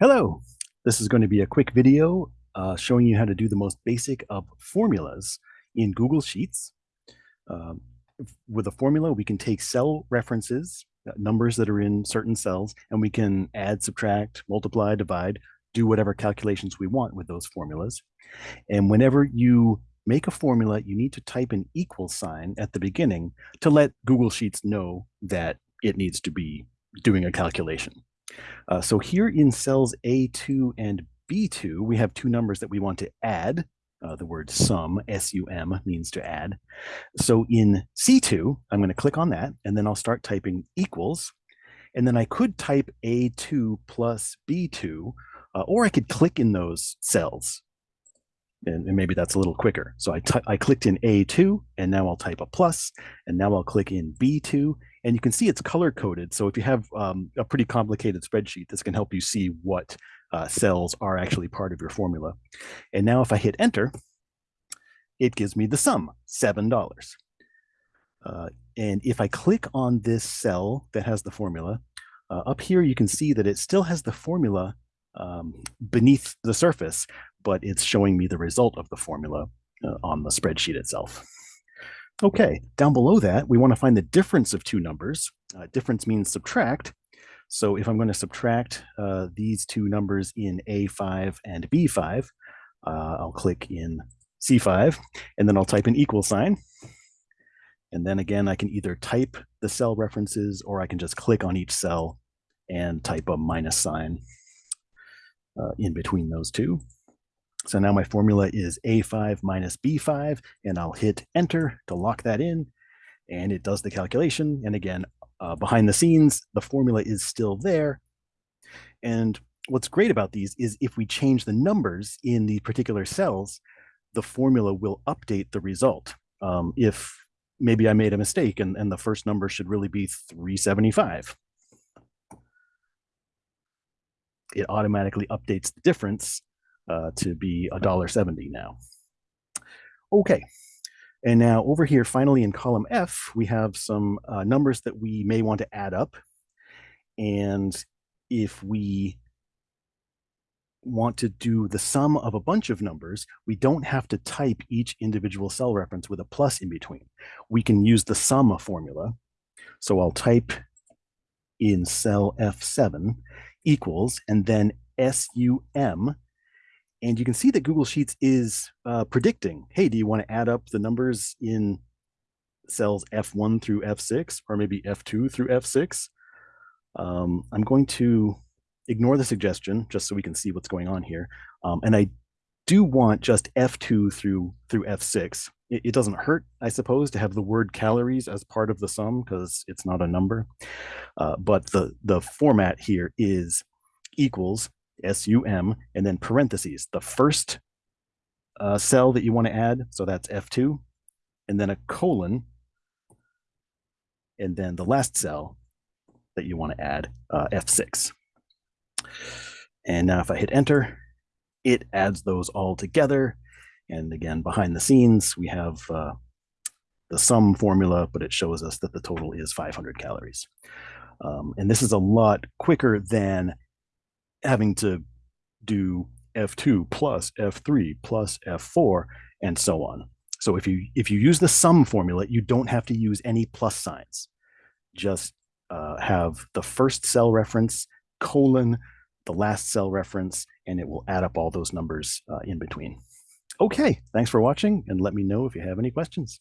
Hello, this is going to be a quick video uh, showing you how to do the most basic of formulas in Google Sheets. Um, with a formula, we can take cell references, uh, numbers that are in certain cells, and we can add, subtract, multiply, divide, do whatever calculations we want with those formulas. And whenever you make a formula, you need to type an equal sign at the beginning to let Google Sheets know that it needs to be doing a calculation. Uh, so here in cells A2 and B2, we have two numbers that we want to add. Uh, the word sum, S-U-M, means to add. So in C2, I'm going to click on that, and then I'll start typing equals. And then I could type A2 plus B2, uh, or I could click in those cells. And, and maybe that's a little quicker. So I, I clicked in A2, and now I'll type a plus, and now I'll click in B2, and you can see it's color coded. So if you have um, a pretty complicated spreadsheet, this can help you see what uh, cells are actually part of your formula. And now if I hit enter, it gives me the sum, $7. Uh, and if I click on this cell that has the formula, uh, up here you can see that it still has the formula um, beneath the surface, but it's showing me the result of the formula uh, on the spreadsheet itself. Okay, down below that, we want to find the difference of two numbers. Uh, difference means subtract. So if I'm going to subtract uh, these two numbers in A5 and B5, uh, I'll click in C5, and then I'll type an equal sign. And then again, I can either type the cell references or I can just click on each cell and type a minus sign uh, in between those two. So now my formula is A5 minus B5, and I'll hit enter to lock that in, and it does the calculation. And again, uh, behind the scenes, the formula is still there. And what's great about these is if we change the numbers in the particular cells, the formula will update the result. Um, if maybe I made a mistake and, and the first number should really be 375, it automatically updates the difference uh, to be a dollar seventy now. Okay, and now over here, finally in column F, we have some uh, numbers that we may want to add up. And if we want to do the sum of a bunch of numbers, we don't have to type each individual cell reference with a plus in between. We can use the sum formula. So I'll type in cell F7 equals, and then SUM and you can see that Google Sheets is uh, predicting, hey, do you want to add up the numbers in cells F1 through F6 or maybe F2 through F6? Um, I'm going to ignore the suggestion just so we can see what's going on here. Um, and I do want just F2 through through F6. It, it, doesn't hurt, I suppose, to have the word calories as part of the sum because it's not a number. Uh, but the, the format here is equals SUM, and then parentheses, the first uh, cell that you want to add, so that's F2, and then a colon, and then the last cell that you want to add, uh, F6. And now if I hit enter, it adds those all together. And again, behind the scenes, we have uh, the sum formula, but it shows us that the total is 500 calories. Um, and this is a lot quicker than having to do F2 plus F3 plus F4 and so on. So if you if you use the sum formula, you don't have to use any plus signs. Just uh, have the first cell reference colon the last cell reference, and it will add up all those numbers uh, in between. Okay, thanks for watching, and let me know if you have any questions.